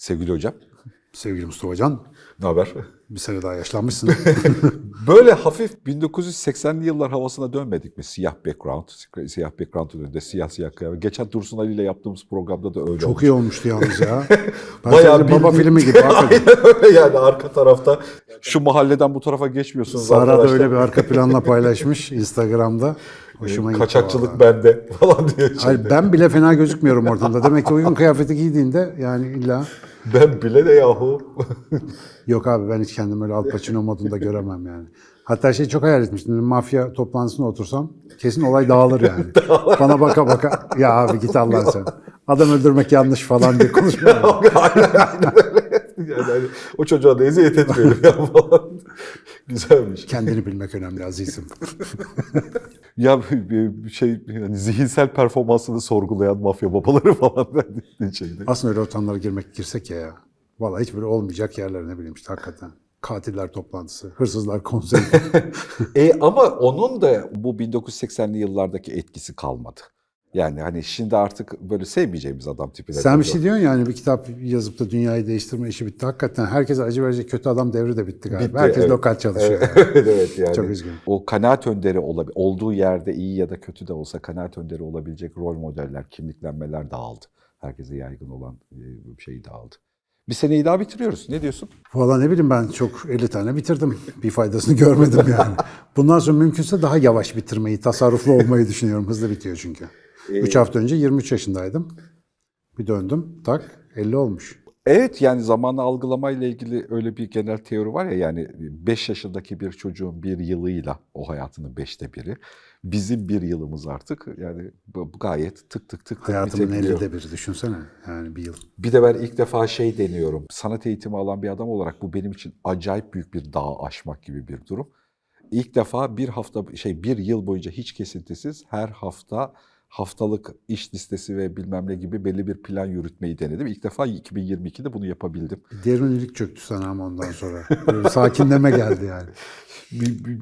Sevgili hocam, Sevgili Mustafa Can, ne haber? bir sene daha yaşlanmışsın. Böyle hafif 1980'li yıllar havasına dönmedik mi? Siyah background, siyah background önünde siyah siyah kıyafet. Geçen Dursun Ali ile yaptığımız programda da öyle Çok olmuş. iyi olmuştu yalnız ya. Ben Bayağı sadece baba filmi gibi. Aynen öyle yani arka tarafta şu mahalleden bu tarafa geçmiyorsunuz Sara da arkadaşlar. öyle bir arka planla paylaşmış Instagram'da. Hoşuma gitti Kaçakçılık bende falan diye. Hayır, ben bile fena gözükmüyorum ortamda. Demek ki uygun kıyafeti giydiğinde yani illa Ben bile de yahu. yok abi ben hiç kendimi öyle Al Pacino modunda göremem yani. Hatta şey çok hayal etmiştim. Mafya toplantısına otursam kesin olay dağılır yani. Bana baka baka ya abi git Allah sen. Adam öldürmek yanlış falan diye öyle. Yani hani o çocuğa da eziyet etmeyelim ya falan. Güzelmiş. Kendini bilmek önemli azizim. Ya şey yani zihinsel performansını sorgulayan mafya babaları falan şeyde. Aslında öyle ortamlara girmek girsek ya ya. Vallahi hiç böyle olmayacak yerler ne bileyim işte hakikaten. Katiller toplantısı, hırsızlar konseri. E ama onun da bu 1980'li yıllardaki etkisi kalmadı. Yani hani şimdi artık böyle sevmeyeceğimiz adam tipine. Sen bir şey diyorsun yani bir kitap yazıp da dünyayı değiştirme işi bitti. Hakikaten herkese acı verecek kötü adam devri de bitti galiba. Bitti, Herkes evet. lokal çalışıyor. Evet, yani. evet, yani. Çok üzgünüm. O kanaat önderi olabil olduğu yerde iyi ya da kötü de olsa kanaat önderi olabilecek rol modeller, kimliklenmeler dağıldı. Herkese yaygın olan e, şey dağıldı. Bir seneyi daha bitiriyoruz. Ne diyorsun? Valla ne bileyim ben çok 50 tane bitirdim. Bir faydasını görmedim yani. Bundan sonra mümkünse daha yavaş bitirmeyi, tasarruflu olmayı düşünüyorum. Hızlı bitiyor çünkü. 3 hafta önce 23 yaşındaydım. Bir döndüm tak 50 olmuş. Evet yani zamanı algılamayla ilgili öyle bir genel teori var ya yani 5 yaşındaki bir çocuğun bir yılıyla o hayatının beşte biri. Bizim bir yılımız artık yani bu gayet tık tık tık Hayatımın. 50'de biri düşünsene. Yani bir yıl. Bir de ben ilk defa şey deniyorum. Sanat eğitimi alan bir adam olarak bu benim için acayip büyük bir dağ aşmak gibi bir durum. İlk defa bir hafta şey bir yıl boyunca hiç kesintisiz her hafta haftalık iş listesi ve bilmem ne gibi belli bir plan yürütmeyi denedim. İlk defa 2022'de bunu yapabildim. Derinlik çöktü sana ama ondan sonra. Böyle sakinleme geldi yani.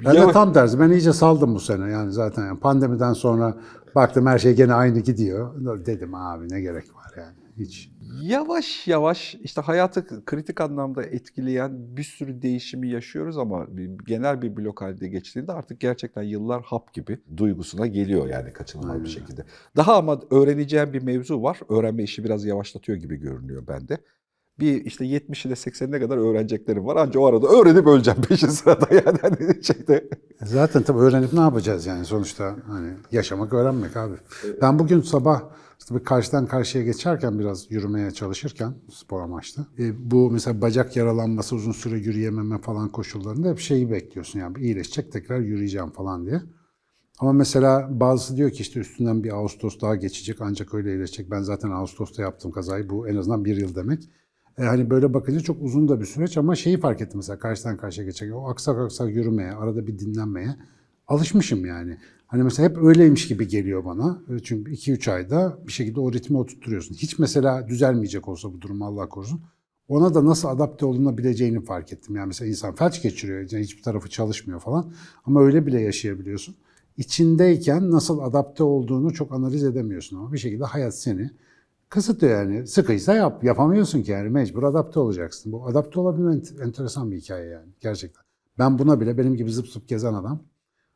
Ben de tam tersi. Ben iyice saldım bu sene. Yani zaten yani pandemiden sonra baktım her şey gene aynı gidiyor. Dedim abi ne gerek var yani. Hiç. Yavaş yavaş işte hayatı kritik anlamda etkileyen bir sürü değişimi yaşıyoruz ama genel bir blok halde geçtiğinde artık gerçekten yıllar hap gibi duygusuna geliyor yani kaçınılmaz bir şekilde. Daha ama öğreneceğim bir mevzu var. Öğrenme işi biraz yavaşlatıyor gibi görünüyor bende. Bir işte 70 ile 80'ine kadar öğreneceklerim var. Ancak o arada öğrenip öleceğim peşin sırada yani hani şeyde. Zaten tabii öğrenip ne yapacağız yani sonuçta hani yaşamak öğrenmek abi. Ben bugün sabah işte karşıdan karşıya geçerken biraz yürümeye çalışırken spor amaçlı. e, bu mesela bacak yaralanması uzun süre yürüyememe falan koşullarında hep şeyi bekliyorsun yani iyileşecek tekrar yürüyeceğim falan diye. Ama mesela bazısı diyor ki işte üstünden bir Ağustos daha geçecek ancak öyle iyileşecek. Ben zaten Ağustos'ta yaptım kazayı bu en azından bir yıl demek. E, hani böyle bakınca çok uzun da bir süreç ama şeyi fark ettim mesela karşıdan karşıya geçerken o aksak aksak yürümeye, arada bir dinlenmeye alışmışım yani. Hani mesela hep öyleymiş gibi geliyor bana. E, Çünkü 2-3 ayda bir şekilde o ritmi oturtturuyorsun. Hiç mesela düzelmeyecek olsa bu durum Allah korusun. Ona da nasıl adapte olunabileceğini fark ettim. Yani mesela insan felç geçiriyor, yani hiçbir tarafı çalışmıyor falan. Ama öyle bile yaşayabiliyorsun. İçindeyken nasıl adapte olduğunu çok analiz edemiyorsun ama bir şekilde hayat seni kısıtlıyor yani. Sıkıysa yap, yapamıyorsun ki yani mecbur adapte olacaksın. Bu adapte olabilme ent- enteresan bir hikaye yani gerçekten. Ben buna bile benim gibi zıp zıp gezen adam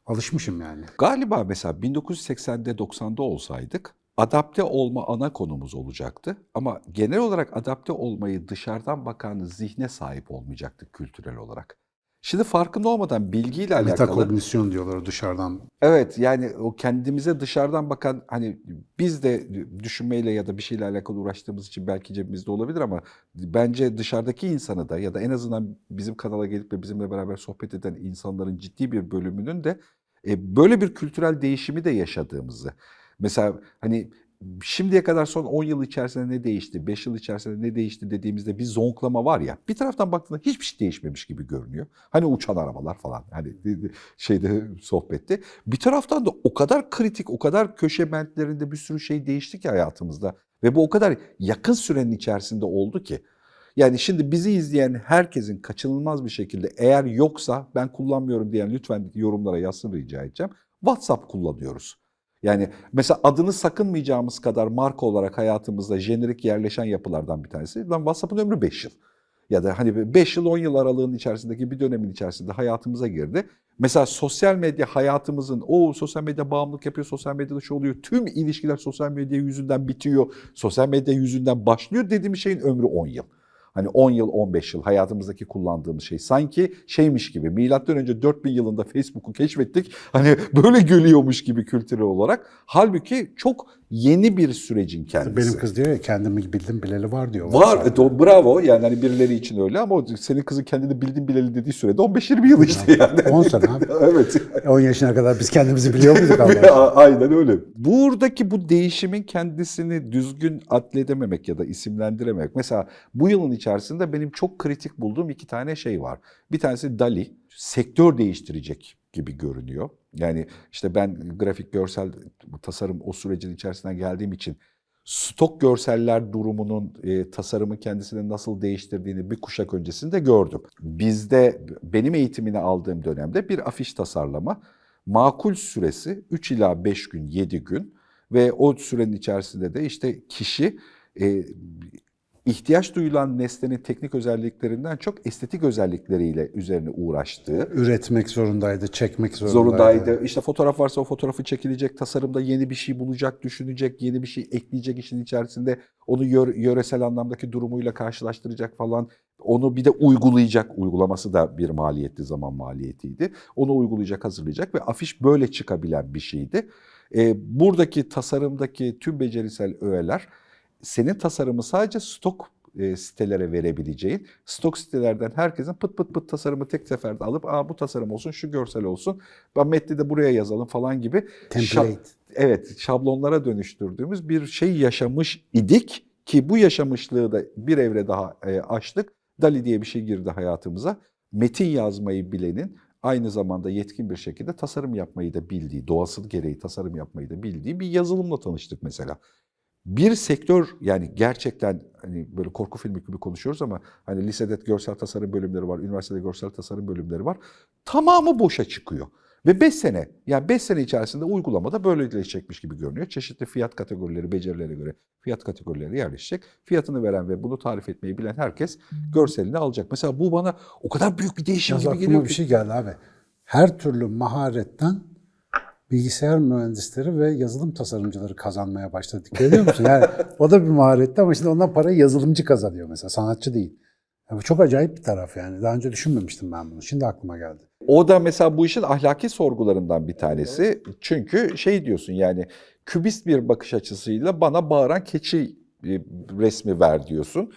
alışmışım yani. Galiba mesela 1980'de 90'da olsaydık adapte olma ana konumuz olacaktı. Ama genel olarak adapte olmayı dışarıdan bakan zihne sahip olmayacaktık kültürel olarak. Şimdi farkında olmadan bilgiyle alakalı... Metakognisyon diyorlar dışarıdan. Evet yani o kendimize dışarıdan bakan hani biz de düşünmeyle ya da bir şeyle alakalı uğraştığımız için belki cebimizde olabilir ama bence dışarıdaki insanı da ya da en azından bizim kanala gelip de bizimle beraber sohbet eden insanların ciddi bir bölümünün de e, böyle bir kültürel değişimi de yaşadığımızı. Mesela hani şimdiye kadar son 10 yıl içerisinde ne değişti, 5 yıl içerisinde ne değişti dediğimizde bir zonklama var ya. Bir taraftan baktığında hiçbir şey değişmemiş gibi görünüyor. Hani uçan arabalar falan hani şeyde sohbette. Bir taraftan da o kadar kritik, o kadar köşe bentlerinde bir sürü şey değişti ki hayatımızda. Ve bu o kadar yakın sürenin içerisinde oldu ki. Yani şimdi bizi izleyen herkesin kaçınılmaz bir şekilde eğer yoksa ben kullanmıyorum diyen lütfen yorumlara yazsın rica edeceğim. WhatsApp kullanıyoruz. Yani mesela adını sakınmayacağımız kadar marka olarak hayatımızda jenerik yerleşen yapılardan bir tanesi. Lan WhatsApp'ın ömrü 5 yıl. Ya da hani 5 yıl 10 yıl aralığının içerisindeki bir dönemin içerisinde hayatımıza girdi. Mesela sosyal medya hayatımızın o sosyal medya bağımlılık yapıyor, sosyal medyada şu oluyor. Tüm ilişkiler sosyal medya yüzünden bitiyor. Sosyal medya yüzünden başlıyor dediğim şeyin ömrü 10 yıl. Hani 10 yıl, 15 yıl hayatımızdaki kullandığımız şey. Sanki şeymiş gibi, milattan önce 4000 yılında Facebook'u keşfettik. Hani böyle gülüyormuş gibi kültürel olarak. Halbuki çok yeni bir sürecin kendisi. Benim kız diyor ya kendimi bildim bileli var diyor. Var, evet, o bravo. Yani hani birileri için öyle ama senin kızın kendini bildin bileli dediği sürede 15-20 yıl işte yani. 10 sene abi. evet. 10 yaşına kadar biz kendimizi biliyor muyduk Allah? Aynen öyle. Buradaki bu değişimin kendisini düzgün adledememek ya da isimlendirememek. Mesela bu yılın içerisinde benim çok kritik bulduğum iki tane şey var. Bir tanesi DALI. Sektör değiştirecek gibi görünüyor. Yani işte ben grafik görsel tasarım o sürecin içerisinden geldiğim için stok görseller durumunun e, tasarımın kendisini nasıl değiştirdiğini bir kuşak öncesinde gördüm. Bizde benim eğitimini aldığım dönemde bir afiş tasarlama makul süresi 3 ila 5 gün, 7 gün ve o sürenin içerisinde de işte kişi e, ihtiyaç duyulan nesnenin teknik özelliklerinden çok estetik özellikleriyle üzerine uğraştığı, Üretmek zorundaydı, çekmek zorundaydı. zorundaydı. İşte fotoğraf varsa o fotoğrafı çekilecek, tasarımda yeni bir şey bulacak, düşünecek, yeni bir şey ekleyecek işin içerisinde. Onu yö- yöresel anlamdaki durumuyla karşılaştıracak falan. Onu bir de uygulayacak. Uygulaması da bir maliyetli zaman maliyetiydi. Onu uygulayacak, hazırlayacak ve afiş böyle çıkabilen bir şeydi. Ee, buradaki tasarımdaki tüm becerisel öğeler senin tasarımı sadece stok e, sitelere verebileceğin, stok sitelerden herkesin pıt pıt pıt tasarımı tek seferde alıp Aa, bu tasarım olsun, şu görsel olsun, ben metni de buraya yazalım falan gibi Template. evet şablonlara dönüştürdüğümüz bir şey yaşamış idik ki bu yaşamışlığı da bir evre daha e, açtık. Dali diye bir şey girdi hayatımıza. Metin yazmayı bilenin aynı zamanda yetkin bir şekilde tasarım yapmayı da bildiği, doğası gereği tasarım yapmayı da bildiği bir yazılımla tanıştık mesela. Bir sektör yani gerçekten hani böyle korku filmi gibi konuşuyoruz ama hani lisede görsel tasarım bölümleri var, üniversitede görsel tasarım bölümleri var. Tamamı boşa çıkıyor. Ve 5 sene, yani 5 sene içerisinde uygulamada böyleleşecekmiş gibi görünüyor. Çeşitli fiyat kategorileri, becerilerine göre fiyat kategorileri yerleşecek. Fiyatını veren ve bunu tarif etmeyi bilen herkes görselini alacak. Mesela bu bana o kadar büyük bir değişim Yalnız gibi geliyor bir şey geldi abi. Her türlü maharetten bilgisayar mühendisleri ve yazılım tasarımcıları kazanmaya başladı. Ediyor musun? Yani o da bir maharetti ama şimdi ondan parayı yazılımcı kazanıyor mesela, sanatçı değil. Ya bu çok acayip bir taraf yani. Daha önce düşünmemiştim ben bunu. Şimdi aklıma geldi. O da mesela bu işin ahlaki sorgularından bir tanesi. Çünkü şey diyorsun yani kübist bir bakış açısıyla bana bağıran keçi e, resmi ver diyorsun.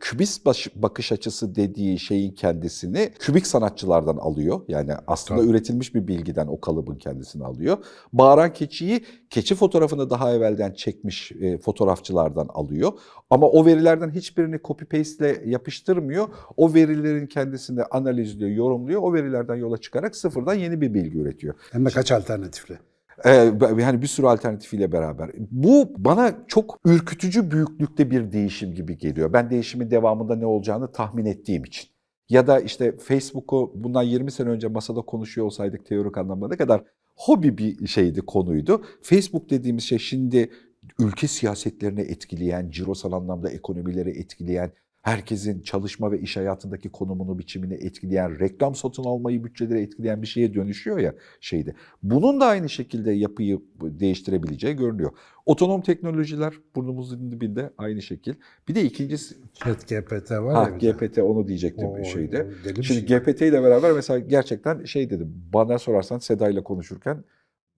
Kübist bakış açısı dediği şeyin kendisini kübik sanatçılardan alıyor. Yani aslında Tabii. üretilmiş bir bilgiden o kalıbın kendisini alıyor. Bağıran keçiyi keçi fotoğrafını daha evvelden çekmiş e, fotoğrafçılardan alıyor. Ama o verilerden hiçbirini copy paste ile yapıştırmıyor. O verilerin kendisini analizliyor, yorumluyor. O verilerden yola çıkarak sıfırdan yeni bir bilgi üretiyor. Hem de kaç alternatifli. Ee, yani bir sürü alternatifiyle beraber. Bu bana çok ürkütücü büyüklükte bir değişim gibi geliyor. Ben değişimin devamında ne olacağını tahmin ettiğim için. Ya da işte Facebook'u bundan 20 sene önce masada konuşuyor olsaydık teorik anlamda ne kadar hobi bir şeydi, konuydu. Facebook dediğimiz şey şimdi ülke siyasetlerini etkileyen, cirosal anlamda ekonomileri etkileyen, herkesin çalışma ve iş hayatındaki konumunu, biçimini etkileyen, reklam satın almayı, bütçeleri etkileyen bir şeye dönüşüyor ya şeyde. Bunun da aynı şekilde yapıyı değiştirebileceği görünüyor. Otonom teknolojiler burnumuzun dibinde aynı şekil. Bir de ikincisi Chat GPT var ha, ya bir de. GPT onu diyecektim O- şeyde. o Şimdi şey. GPT ile beraber mesela gerçekten şey dedim. Bana sorarsan Seda ile konuşurken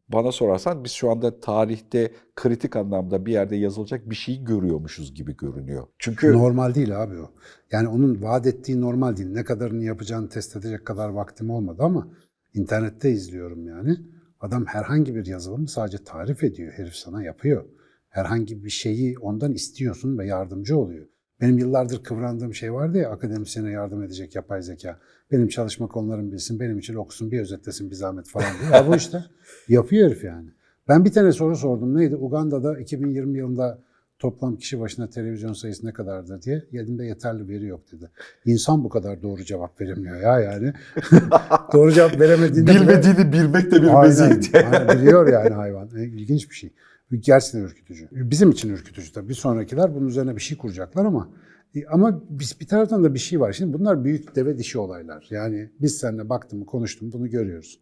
bana sorarsan biz şu anda tarihte kritik anlamda bir yerde yazılacak bir şey görüyormuşuz gibi görünüyor. Çünkü Normal değil abi o. Yani onun vaat ettiği normal değil. Ne kadarını yapacağını test edecek kadar vaktim olmadı ama internette izliyorum yani. Adam herhangi bir yazılımı sadece tarif ediyor. Herif sana yapıyor. Herhangi bir şeyi ondan istiyorsun ve yardımcı oluyor. Benim yıllardır kıvrandığım şey vardı ya akademisyene yardım edecek yapay zeka. Benim çalışma konularımı bilsin, benim için okusun, bir özetlesin bir zahmet falan diye. Ya bu işte yapıyor herif yani. Ben bir tane soru sordum. Neydi? Uganda'da 2020 yılında toplam kişi başına televizyon sayısı ne kadardır diye elimde yeterli veri yok dedi. İnsan bu kadar doğru cevap veremiyor ya yani. doğru cevap veremediğinde bile- Bilmediğini bilmek de bir meziyet. biliyor yani hayvan. E, İlginç bir şey. Gerçekten ürkütücü. Bizim için ürkütücü tabii. Bir sonrakiler bunun üzerine bir şey kuracaklar ama e, ama biz bir taraftan da bir şey var. Şimdi bunlar büyük deve dişi olaylar. Yani biz seninle baktım, konuştum, bunu görüyoruz.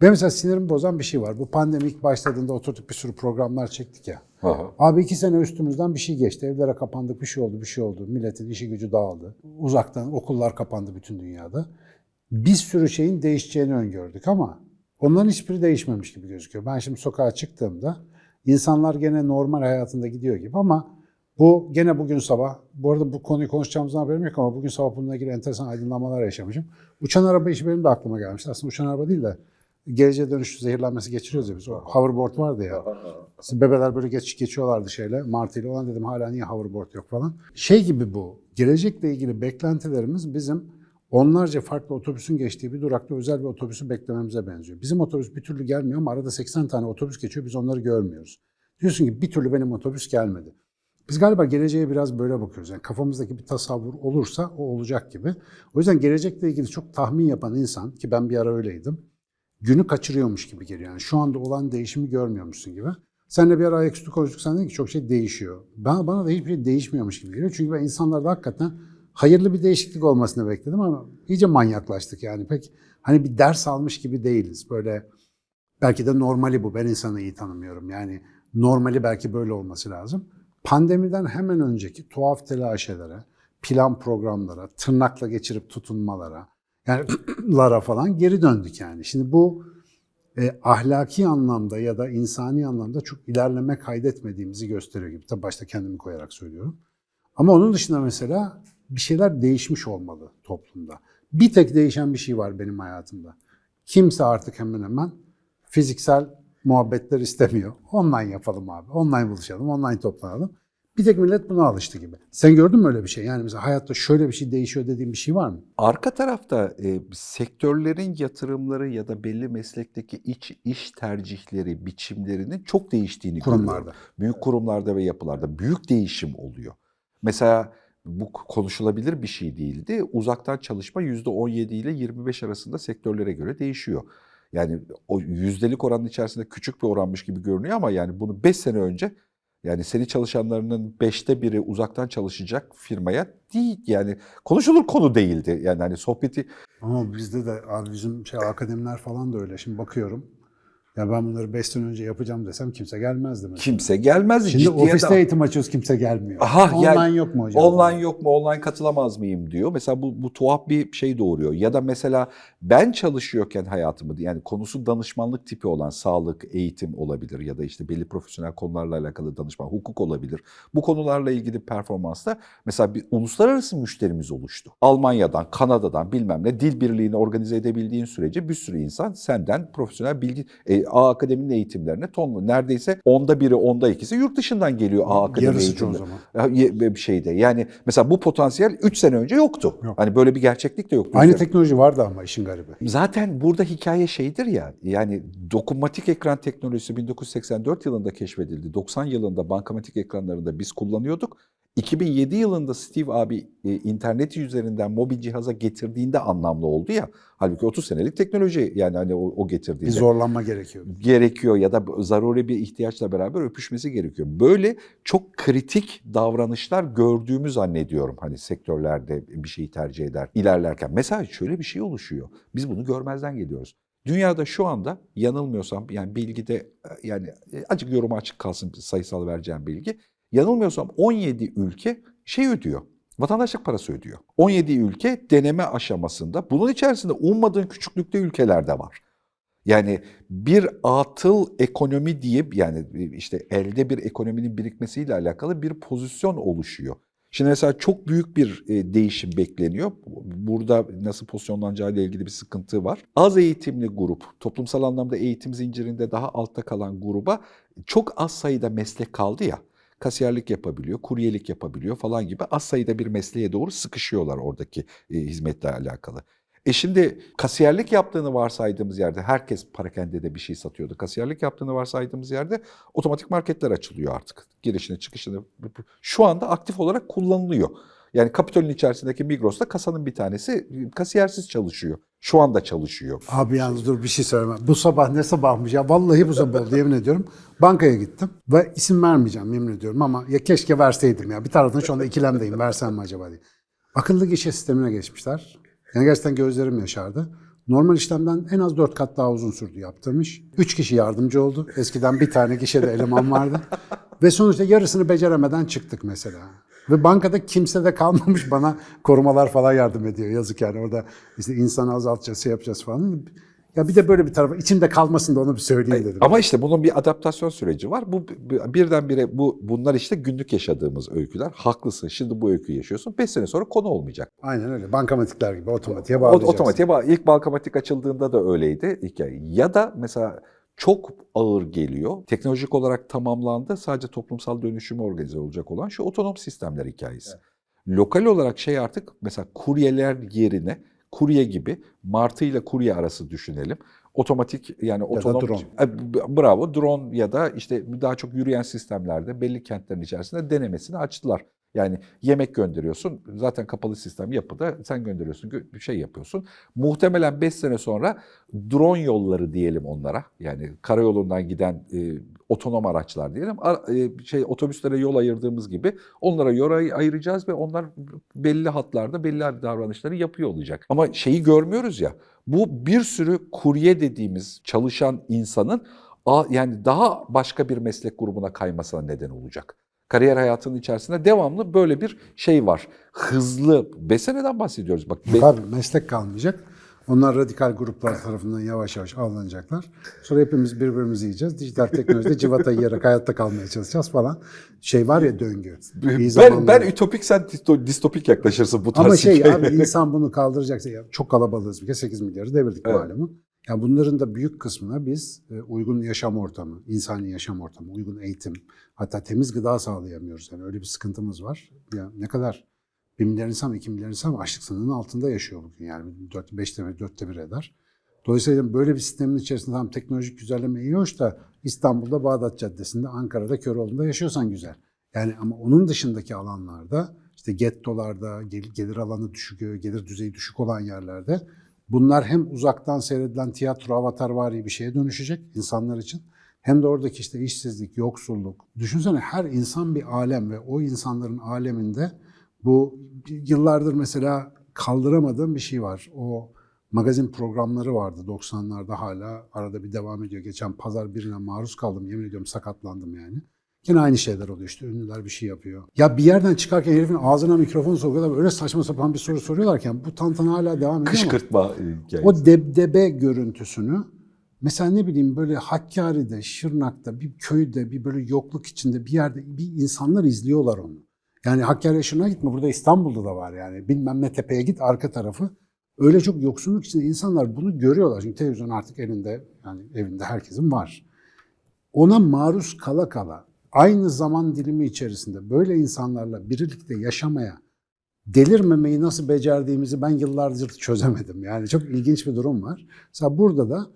Benim mesela sinirimi bozan bir şey var. Bu pandemi ilk başladığında oturduk bir sürü programlar çektik ya. Aha. Abi iki sene üstümüzden bir şey geçti. Evlere kapandık, bir şey oldu, bir şey oldu. Milletin işi gücü dağıldı. Uzaktan okullar kapandı bütün dünyada. Bir sürü şeyin değişeceğini öngördük ama onların hiçbiri değişmemiş gibi gözüküyor. Ben şimdi sokağa çıktığımda insanlar gene normal hayatında gidiyor gibi ama bu gene bugün sabah, bu arada bu konuyu konuşacağımızdan haberim yok ama bugün sabah bununla ilgili enteresan aydınlamalar yaşamışım. Uçan araba işi benim de aklıma gelmişti. Aslında uçan araba değil de geleceğe dönüşü zehirlenmesi geçiriyoruz ya biz. O hoverboard vardı ya. Bebeler böyle geç geçiyorlardı şeyle. Martıyla olan dedim hala niye hoverboard yok falan. Şey gibi bu. Gelecekle ilgili beklentilerimiz bizim onlarca farklı otobüsün geçtiği bir durakta özel bir otobüsü beklememize benziyor. Bizim otobüs bir türlü gelmiyor ama arada 80 tane otobüs geçiyor biz onları görmüyoruz. Diyorsun ki bir türlü benim otobüs gelmedi. Biz galiba geleceğe biraz böyle bakıyoruz. Yani kafamızdaki bir tasavvur olursa o olacak gibi. O yüzden gelecekle ilgili çok tahmin yapan insan ki ben bir ara öyleydim. Günü kaçırıyormuş gibi geliyor. Yani şu anda olan değişimi görmüyormuşsun gibi. Seninle bir ara ayaküstü konuştuk. Sen dedin ki çok şey değişiyor. Ben, bana da hiçbir şey değişmiyormuş gibi geliyor. Çünkü ben insanlarda hakikaten hayırlı bir değişiklik olmasını bekledim ama iyice manyaklaştık yani. Pek hani bir ders almış gibi değiliz. Böyle belki de normali bu. Ben insanı iyi tanımıyorum. Yani normali belki böyle olması lazım. Pandemiden hemen önceki tuhaf telaşelere, plan programlara, tırnakla geçirip tutunmalara, yani lara falan geri döndük yani. Şimdi bu e, ahlaki anlamda ya da insani anlamda çok ilerleme kaydetmediğimizi gösteriyor gibi. Tabii başta kendimi koyarak söylüyorum. Ama onun dışında mesela bir şeyler değişmiş olmalı toplumda. Bir tek değişen bir şey var benim hayatımda. Kimse artık hemen hemen fiziksel muhabbetler istemiyor. Online yapalım abi. Online buluşalım, online toplanalım. Bir tek millet buna alıştı gibi. Sen gördün mü öyle bir şey? Yani mesela hayatta şöyle bir şey değişiyor dediğin bir şey var mı? Arka tarafta e, sektörlerin yatırımları ya da belli meslekteki iç iş tercihleri, biçimlerinin çok değiştiğini Kurumlarda. görüyorum. Büyük kurumlarda ve yapılarda büyük değişim oluyor. Mesela bu konuşulabilir bir şey değildi. Uzaktan çalışma %17 ile 25 arasında sektörlere göre değişiyor. Yani o yüzdelik oranın içerisinde küçük bir oranmış gibi görünüyor ama yani bunu 5 sene önce yani seni çalışanlarının beşte biri uzaktan çalışacak firmaya değil yani konuşulur konu değildi. Yani hani sohbeti Ama bizde de bizim şey akademiler falan da öyle. Şimdi bakıyorum. Ya ben bunları 5 sene önce yapacağım desem kimse gelmezdi mesela. kimse gelmez. Şimdi ciddiye ofiste de- eğitim açıyoruz kimse gelmiyor. Aha, Online yani yok mu hocam? Online yok mu? Online katılamaz mıyım diyor. Mesela bu, bu tuhaf bir şey doğuruyor. Ya da mesela ben çalışıyorken hayatımı yani konusu danışmanlık tipi olan sağlık, eğitim olabilir ya da işte belli profesyonel konularla alakalı danışman, hukuk olabilir. Bu konularla ilgili performansta mesela bir uluslararası müşterimiz oluştu. Almanya'dan, Kanada'dan bilmem ne dil birliğini organize edebildiğin sürece bir sürü insan senden profesyonel bilgi e, A Akademi'nin eğitimlerine tonlu. Neredeyse onda biri, onda ikisi yurt dışından geliyor A Akademi Yarısı eğitimleri. zaman. Ya, ye- bir şeyde. Yani mesela bu potansiyel 3 sene önce yoktu. Yok. Hani böyle bir gerçeklik de yoktu. Aynı teknoloji vardı ama işin garibi. Zaten burada hikaye şeydir ya, yani dokunmatik ekran teknolojisi 1984 yılında keşfedildi. 90 yılında bankamatik ekranlarında biz kullanıyorduk. 2007 yılında Steve abi e, interneti üzerinden mobil cihaza getirdiğinde anlamlı oldu ya. Halbuki 30 senelik teknoloji yani hani o, o getirdiğinde Bir zorlanma gerekiyordu. gerekiyor ya da zaruri bir ihtiyaçla beraber öpüşmesi gerekiyor. Böyle çok kritik davranışlar gördüğümü zannediyorum hani sektörlerde bir şeyi tercih eder ilerlerken. Mesela şöyle bir şey oluşuyor. Biz bunu görmezden geliyoruz. Dünyada şu anda yanılmıyorsam yani bilgide yani acık yoruma açık kalsın sayısal vereceğim bilgi. Yanılmıyorsam 17 ülke şey ödüyor. Vatandaşlık parası ödüyor. 17 ülke deneme aşamasında. Bunun içerisinde ummadığın küçüklükte ülkeler de var. Yani bir atıl ekonomi diye yani işte elde bir ekonominin birikmesiyle alakalı bir pozisyon oluşuyor. Şimdi mesela çok büyük bir e, değişim bekleniyor. Burada nasıl pozisyonlanacağı ile ilgili bir sıkıntı var. Az eğitimli grup, toplumsal anlamda eğitim zincirinde daha altta kalan gruba çok az sayıda meslek kaldı ya. Kasiyerlik yapabiliyor, kuryelik yapabiliyor falan gibi az sayıda bir mesleğe doğru sıkışıyorlar oradaki e, hizmetle alakalı. E şimdi kasiyerlik yaptığını varsaydığımız yerde herkes parakendede bir şey satıyordu. Kasiyerlik yaptığını varsaydığımız yerde otomatik marketler açılıyor artık. Girişini çıkışını şu anda aktif olarak kullanılıyor. Yani Kapitol'ün içerisindeki Migros'ta kasanın bir tanesi kasiyersiz çalışıyor. Şu anda çalışıyor. Abi yalnız dur bir şey söyleme. Bu sabah ne sabahmış ya. Vallahi bu sabah oldu yemin ediyorum. Bankaya gittim ve isim vermeyeceğim yemin ediyorum ama ya keşke verseydim ya. Bir taraftan şu anda ikilemdeyim versem mi acaba diye. Akıllı gişe sistemine geçmişler. Yani gerçekten gözlerim yaşardı. Normal işlemden en az dört kat daha uzun sürdü yaptırmış. Üç kişi yardımcı oldu. Eskiden bir tane gişede eleman vardı. Ve sonuçta yarısını beceremeden çıktık mesela. Ve bankada kimse de kalmamış bana korumalar falan yardım ediyor. Yazık yani orada işte insanı azaltacağız, şey yapacağız falan. Ya bir de böyle bir tarafı içimde kalmasın da onu bir söyleyeyim dedim. Ama işte bunun bir adaptasyon süreci var. Bu birdenbire bu bunlar işte günlük yaşadığımız öyküler. Haklısın. Şimdi bu öyküyü yaşıyorsun. 5 sene sonra konu olmayacak. Aynen öyle. Bankamatikler gibi otomatiğe bağlayacaksın. otomatiğe bağ. İlk bankamatik açıldığında da öyleydi hikaye. Ya da mesela çok ağır geliyor. Teknolojik olarak tamamlandı. Sadece toplumsal dönüşümü organize olacak olan şu otonom sistemler hikayesi. Lokal olarak şey artık mesela kuryeler yerine kurye gibi martı ile kurye arası düşünelim. Otomatik yani otonom drone. E, bravo drone ya da işte daha çok yürüyen sistemlerde belli kentlerin içerisinde denemesini açtılar. Yani yemek gönderiyorsun. Zaten kapalı sistem yapıda sen gönderiyorsun, gö- bir şey yapıyorsun. Muhtemelen 5 sene sonra drone yolları diyelim onlara. Yani karayolundan giden e, otonom araçlar diyelim. Ar- e, şey otobüslere yol ayırdığımız gibi onlara yol ay- ayıracağız ve onlar belli hatlarda belli davranışları yapıyor olacak. Ama şeyi görmüyoruz ya. Bu bir sürü kurye dediğimiz çalışan insanın a- yani daha başka bir meslek grubuna kaymasına neden olacak. Kariyer hayatının içerisinde devamlı böyle bir şey var. Hızlı, beseneden bahsediyoruz. Bak be- Tabii meslek kalmayacak. Onlar radikal gruplar tarafından yavaş yavaş avlanacaklar. Sonra hepimiz birbirimizi yiyeceğiz. Dijital teknolojide civata yiyerek hayatta kalmaya çalışacağız falan. Şey var ya döngü. Ben, zamanlar- ben ütopik sen disto- distopik yaklaşırsın bu tarz Ama şey hikayeler. abi insan bunu kaldıracaksa ya çok kalabalığız bir kere 8 milyarı devirdik Evet. malumu. Ya bunların da büyük kısmına biz e, uygun yaşam ortamı, insani yaşam ortamı, uygun eğitim, hatta temiz gıda sağlayamıyoruz. Yani öyle bir sıkıntımız var. Ya ne kadar 1 milyar insan, 2 milyar insan açlık sınırının altında yaşıyor bugün. Yani 4, 5'te bir, 4'te bir eder. Dolayısıyla böyle bir sistemin içerisinde tam teknolojik güzelleme iyi hoş da İstanbul'da Bağdat Caddesi'nde, Ankara'da, Köroğlu'nda yaşıyorsan güzel. Yani ama onun dışındaki alanlarda işte gettolarda, gel- gelir alanı düşük, gelir düzeyi düşük olan yerlerde bunlar hem uzaktan seyredilen tiyatro avatarvari bir şeye dönüşecek insanlar için hem de oradaki işte işsizlik, yoksulluk. Düşünsene her insan bir alem ve o insanların aleminde bu yıllardır mesela kaldıramadığım bir şey var. O magazin programları vardı 90'larda hala arada bir devam ediyor. Geçen pazar birine maruz kaldım yemin ediyorum sakatlandım yani. Yine aynı şeyler oluyor işte ünlüler bir şey yapıyor. Ya bir yerden çıkarken herifin ağzına mikrofon sokuyorlar öyle saçma sapan bir soru soruyorlarken bu tantana hala devam ediyor ama Kışkırtma e, hikayesi. o debdebe görüntüsünü mesela ne bileyim böyle Hakkari'de, Şırnak'ta, bir köyde, bir böyle yokluk içinde bir yerde bir insanlar izliyorlar onu. Yani Hakkari'ye Şırnak'a gitme burada İstanbul'da da var yani bilmem ne tepeye git arka tarafı. Öyle çok yoksulluk içinde insanlar bunu görüyorlar. Çünkü televizyon artık elinde yani evinde herkesin var. Ona maruz kala kala aynı zaman dilimi içerisinde böyle insanlarla birlikte yaşamaya delirmemeyi nasıl becerdiğimizi ben yıllardır çözemedim. Yani çok ilginç bir durum var. Mesela burada da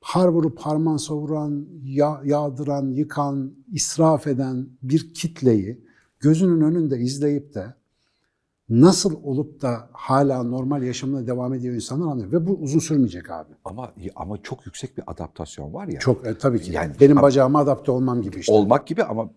har vurup harman savuran, ya- yağdıran, yıkan, israf eden bir kitleyi gözünün önünde izleyip de nasıl olup da hala normal yaşamına devam ediyor insanlar anlıyor. Ve bu uzun sürmeyecek abi. Ama ama çok yüksek bir adaptasyon var ya. Çok e, tabii ki. Yani- Benim bacağıma adapte olmam gibi işte. olmak gibi ama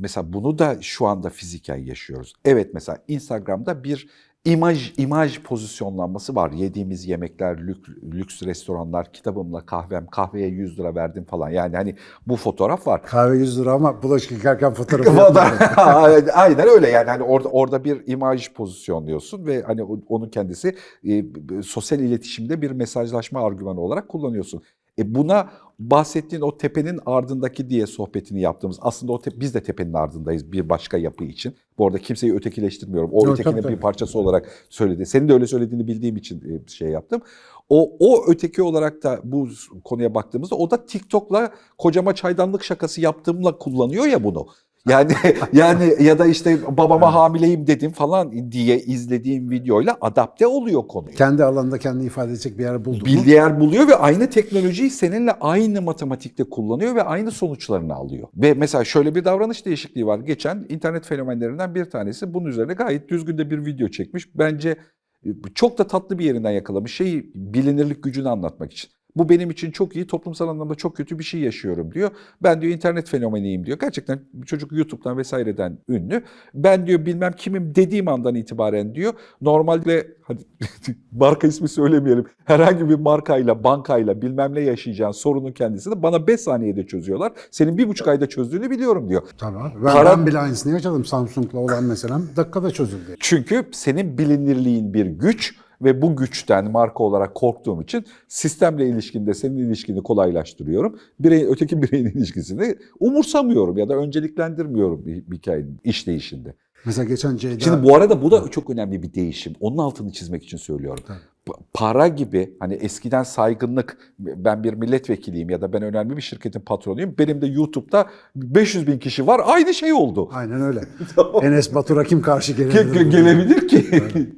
mesela bunu da şu anda fiziken yaşıyoruz. Evet mesela Instagram'da bir imaj imaj pozisyonlanması var. Yediğimiz yemekler, lük- lüks restoranlar, kitabımla kahvem, kahveye 100 lira verdim falan. Yani hani bu fotoğraf var. Kahve 100 lira ama bulaşık yıkarken fotoğrafı. Aynen öyle yani hani orada orada bir imaj pozisyonluyorsun ve hani onun kendisi e, sosyal iletişimde bir mesajlaşma argümanı olarak kullanıyorsun. E buna bahsettiğin o tepenin ardındaki diye sohbetini yaptığımız aslında o biz de tepenin ardındayız bir başka yapı için. Bu arada kimseyi ötekileştirmiyorum. O Yok, ötekinin tabii, bir parçası olarak söyledi. Senin de öyle söylediğini bildiğim için e, şey yaptım. O, o öteki olarak da bu konuya baktığımızda o da TikTok'la kocama çaydanlık şakası yaptığımla kullanıyor ya bunu. Yani yani ya da işte babama hamileyim dedim falan diye izlediğim videoyla adapte oluyor konuya. Kendi alanında kendini ifade edecek bir yer buldu? Bildiği yer buluyor ve aynı teknolojiyi seninle aynı matematikte kullanıyor ve aynı sonuçlarını alıyor. Ve mesela şöyle bir davranış değişikliği var. Geçen internet fenomenlerinden bir tanesi bunun üzerine gayet düzgün de bir video çekmiş. Bence e, çok da tatlı bir yerinden yakalamış. Şeyi bilinirlik gücünü anlatmak için. Bu benim için çok iyi, toplumsal anlamda çok kötü bir şey yaşıyorum diyor. Ben diyor internet fenomeniyim diyor. Gerçekten çocuk YouTube'dan vesaireden ünlü. Ben diyor bilmem kimim dediğim andan itibaren diyor. Normalde hadi marka ismi söylemeyelim. Herhangi bir markayla, bankayla bilmem ne yaşayacağın sorunun kendisini bana 5 saniyede çözüyorlar. Senin bir buçuk ayda çözdüğünü biliyorum diyor. Abi. Ben, Para- ben bile aynısını yaşadım. Samsung'la olan meselem dakikada çözüldü. Çünkü senin bilinirliğin bir güç ve bu güçten marka olarak korktuğum için sistemle ilişkinde senin ilişkini kolaylaştırıyorum. Birey, öteki bireyin ilişkisini umursamıyorum ya da önceliklendirmiyorum hikayenin işleyişinde. Mesela geçen Ceyda... Şimdi bu arada bu da çok önemli bir değişim. Onun altını çizmek için söylüyorum. Pa- Para gibi hani eskiden saygınlık ben bir milletvekiliyim ya da ben önemli bir şirketin patronuyum. Benim de YouTube'da 500 bin kişi var. Aynı şey oldu. Aynen öyle. Enes Batur'a kim karşı Ge- gelebilir? ge- Gelebilir ki.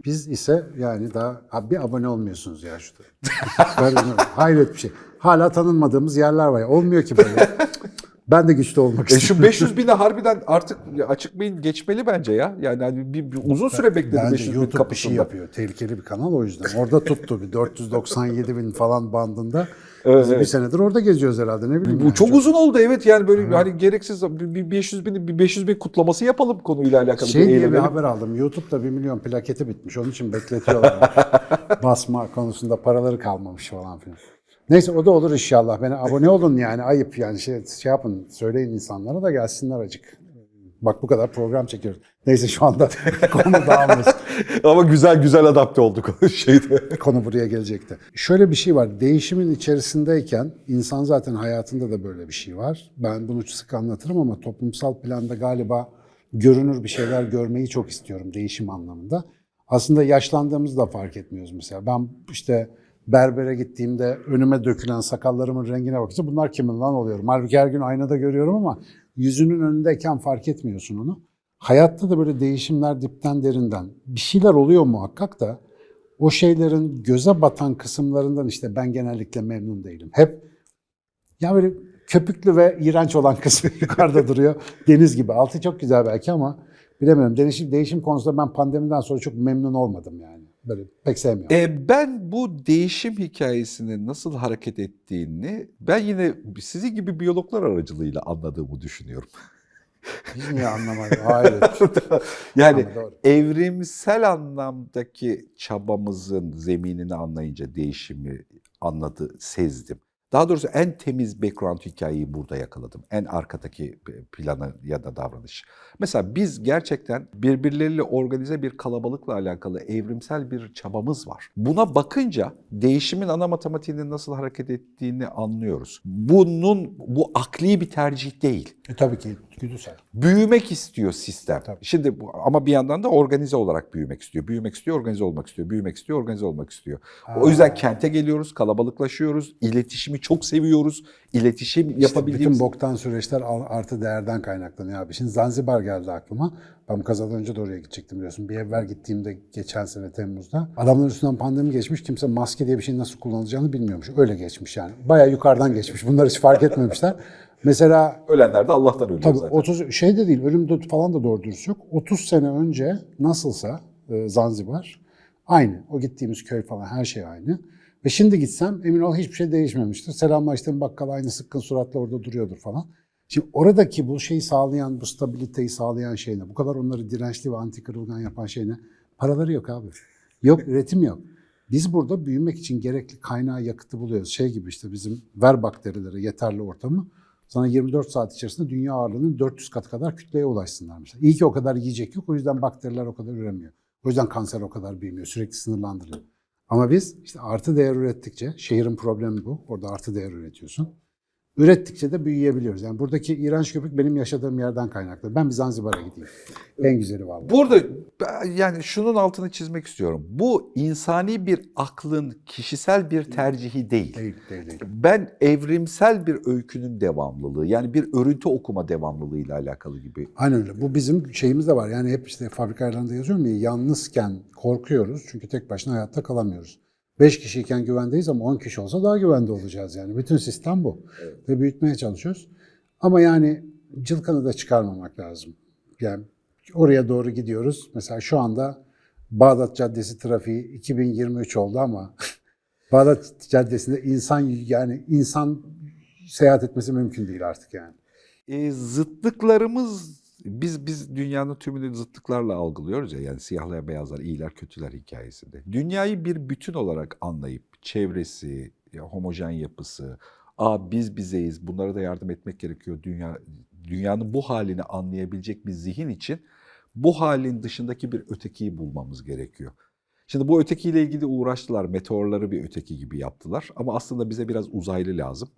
Biz ise yani daha abi bir abone olmuyorsunuz ya şurada. Hayret bir şey. Hala tanınmadığımız yerler var. ya. Olmuyor ki böyle. Ben de güçlü olmak E istiyorum. şu 500 bine harbiden artık açık beyin geçmeli bence ya. Yani hani bir, bir uzun süre bekledi Bence 500 bin YouTube bir şey kapısında. yapıyor. Tehlikeli bir kanal o yüzden. Orada tuttu bir 497 bin falan bandında. Evet, Biz bir evet. senedir orada geziyoruz herhalde ne bileyim. Bu yani. çok uzun oldu evet yani böyle hani gereksiz bir bir 500 bin bir 500 bin kutlaması yapalım konuyla alakalı Şey bir diye bir haber aldım. YouTube'da 1 milyon plaketi bitmiş. Onun için bekletiyorlar. Basma konusunda paraları kalmamış falan filan. Neyse o da olur inşallah. Bana abone olun yani ayıp yani şey, şey yapın söyleyin insanlara da gelsinler acık. Bak bu kadar program çekiyoruz. Neyse şu anda konu dağılmasın. Ama güzel güzel adapte olduk şeyde. Konu buraya gelecekti. Şöyle bir şey var. Değişimin içerisindeyken insan zaten hayatında da böyle bir şey var. Ben bunu sık anlatırım ama toplumsal planda galiba görünür bir şeyler görmeyi çok istiyorum değişim anlamında. Aslında yaşlandığımızda fark etmiyoruz mesela. Ben işte berbere gittiğimde önüme dökülen sakallarımın rengine bakınca bunlar kimin lan oluyorum. Halbuki her gün aynada görüyorum ama yüzünün önündeyken fark etmiyorsun onu. Hayatta da böyle değişimler dipten derinden. Bir şeyler oluyor muhakkak da o şeylerin göze batan kısımlarından işte ben genellikle memnun değilim. Hep ya böyle köpüklü ve iğrenç olan kısmı yukarıda duruyor. Deniz gibi. Altı çok güzel belki ama bilemiyorum. Değişim, değişim konusunda ben pandemiden sonra çok memnun olmadım yani. Böyle pek sevmiyorum. E, ben bu değişim hikayesinin nasıl hareket ettiğini ben yine sizin gibi biyologlar aracılığıyla anladığımı düşünüyorum. Biz niye anlamadık? Hayır. yani doğru. evrimsel anlamdaki çabamızın zeminini anlayınca değişimi anladı, sezdim. Daha doğrusu en temiz background hikayeyi burada yakaladım. En arkadaki planı ya da davranış. Mesela biz gerçekten birbirleriyle organize bir kalabalıkla alakalı evrimsel bir çabamız var. Buna bakınca değişimin ana matematiğinin nasıl hareket ettiğini anlıyoruz. Bunun bu akli bir tercih değil E, tabii ki güdüsel. büyümek istiyor sistem. Tabii. Şimdi ama bir yandan da organize olarak büyümek istiyor. Büyümek istiyor, organize olmak istiyor. Büyümek istiyor, organize olmak istiyor. O yüzden kente geliyoruz, kalabalıklaşıyoruz, iletişimi çok seviyoruz. İletişim İşte yapabildiğimiz bütün boktan süreçler artı değerden kaynaklanıyor abi. Şimdi Zanzibar geldi aklıma. Ben kazadan önce de oraya gidecektim biliyorsun. Bir evvel gittiğimde geçen sene Temmuz'da. Adamların üstünden pandemi geçmiş. Kimse maske diye bir şeyin nasıl kullanılacağını bilmiyormuş. Öyle geçmiş yani. Bayağı yukarıdan geçmiş. Bunlar hiç fark etmemişler. Mesela ölenler de Allah'tan ölüyor Tabii zaten. 30 şey de değil, ölüm falan da doğru dürüst yok. 30 sene önce nasılsa e, Zanzibar aynı. O gittiğimiz köy falan her şey aynı. Ve şimdi gitsem emin ol hiçbir şey değişmemiştir. Selamlaştığım bakkal aynı sıkkın suratla orada duruyordur falan. Şimdi oradaki bu şeyi sağlayan, bu stabiliteyi sağlayan şey ne? Bu kadar onları dirençli ve anti kırılgan yapan şey ne? Paraları yok abi. Yok, üretim yok. Biz burada büyümek için gerekli kaynağı, yakıtı buluyoruz. Şey gibi işte bizim ver bakterilere yeterli ortamı. Sana 24 saat içerisinde dünya ağırlığının 400 kat kadar kütleye ulaşsınlar mesela. İyi ki o kadar yiyecek yok. O yüzden bakteriler o kadar üremiyor. O yüzden kanser o kadar büyümüyor. Sürekli sınırlandırılıyor. Ama biz işte artı değer ürettikçe, şehrin problemi bu. Orada artı değer üretiyorsun. Ürettikçe de büyüyebiliyoruz. Yani buradaki iğrenç köpük benim yaşadığım yerden kaynaklı. Ben bir Zanzibar'a gideyim. En güzeli vallahi. Burada yani şunun altını çizmek istiyorum. Bu insani bir aklın kişisel bir tercihi değil. Değil, değil, değil. Ben evrimsel bir öykünün devamlılığı yani bir örüntü okuma devamlılığıyla alakalı gibi. Aynen öyle. Bu bizim şeyimiz de var. Yani hep işte fabrika yazıyorum ya yalnızken korkuyoruz. Çünkü tek başına hayatta kalamıyoruz. 5 kişiyken güvendeyiz ama 10 kişi olsa daha güvende olacağız yani. Bütün sistem bu. Ve büyütmeye çalışıyoruz. Ama yani cılkanı da çıkarmamak lazım. Yani oraya doğru gidiyoruz. Mesela şu anda Bağdat Caddesi trafiği 2023 oldu ama Bağdat Caddesi'nde insan yani insan seyahat etmesi mümkün değil artık yani. E, zıtlıklarımız biz biz dünyanın tümünü zıtlıklarla algılıyoruz ya yani siyahlar beyazlar iyiler kötüler hikayesinde. Dünyayı bir bütün olarak anlayıp çevresi, homojen yapısı, aa biz bizeyiz bunlara da yardım etmek gerekiyor dünya dünyanın bu halini anlayabilecek bir zihin için bu halin dışındaki bir ötekiyi bulmamız gerekiyor. Şimdi bu ötekiyle ilgili uğraştılar. Meteorları bir öteki gibi yaptılar. Ama aslında bize biraz uzaylı lazım.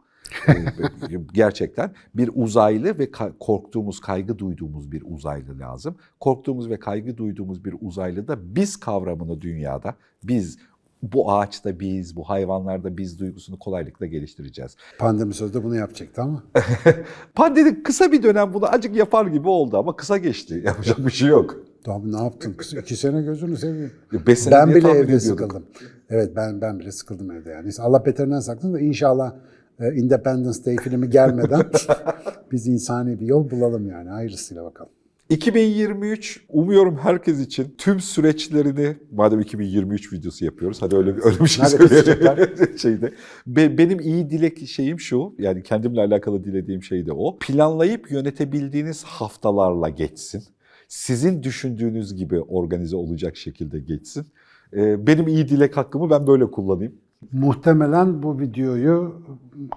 Gerçekten bir uzaylı ve korktuğumuz, kaygı duyduğumuz bir uzaylı lazım. Korktuğumuz ve kaygı duyduğumuz bir uzaylı da biz kavramını dünyada, biz bu ağaçta biz, bu hayvanlarda biz duygusunu kolaylıkla geliştireceğiz. Pandemi sözde bunu yapacaktı ama. Pandemi kısa bir dönem bunu acık yapar gibi oldu ama kısa geçti. Yapacak bir şey yok. Abi ne yaptın? İki sene gözünü seveyim. Beş sene Ben bile evde ediyorduk. sıkıldım. Evet ben ben bile sıkıldım evde yani. Allah beterinden saklasın da inşallah Independence Day filmi gelmeden biz insani bir yol bulalım yani. Hayırlısıyla bakalım. 2023 umuyorum herkes için tüm süreçlerini madem 2023 videosu yapıyoruz hadi öyle bir, öyle bir şey söyleyelim. şeyde. Be- benim iyi dilek şeyim şu yani kendimle alakalı dilediğim şey de o. Planlayıp yönetebildiğiniz haftalarla geçsin. Sizin düşündüğünüz gibi organize olacak şekilde geçsin. Ee, benim iyi dilek hakkımı ben böyle kullanayım. Muhtemelen bu videoyu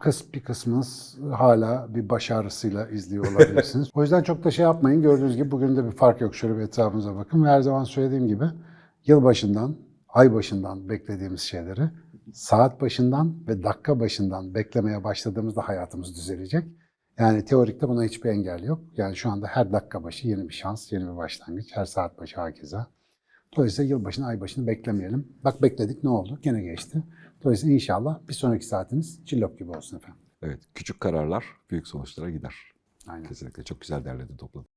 kıs bir kısmınız hala bir baş ağrısıyla izliyor olabilirsiniz. o yüzden çok da şey yapmayın. Gördüğünüz gibi bugün de bir fark yok. Şöyle bir etrafımıza bakın. Ve her zaman söylediğim gibi yılbaşından, ay başından beklediğimiz şeyleri saat başından ve dakika başından beklemeye başladığımızda hayatımız düzelecek. Yani teorikte buna hiçbir engel yok. Yani şu anda her dakika başı yeni bir şans, yeni bir başlangıç. Her saat başı hakeza. Dolayısıyla yılbaşını, ay başını beklemeyelim. Bak bekledik ne oldu? Gene geçti. Dolayısıyla inşallah bir sonraki saatiniz cillop gibi olsun efendim. Evet küçük kararlar büyük sonuçlara gider. Aynen. Kesinlikle çok güzel derledin topladın.